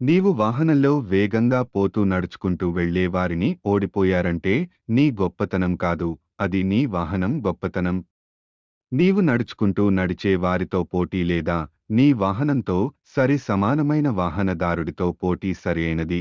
నీవు వాహనంలో వేగంగా పోతూ నడుచుకుంటూ వెళ్ళేవారిని ఓడిపోయారంటే నీ గొప్పతనం కాదు అది నీ వాహనం గొప్పతనం. నీవు నడుచుకుంటూ నడిచే వారితో పోటీ లేదా నీ వాహనంతో సరి సమానమైన వాహనదారుడితో పోటీ సరైనది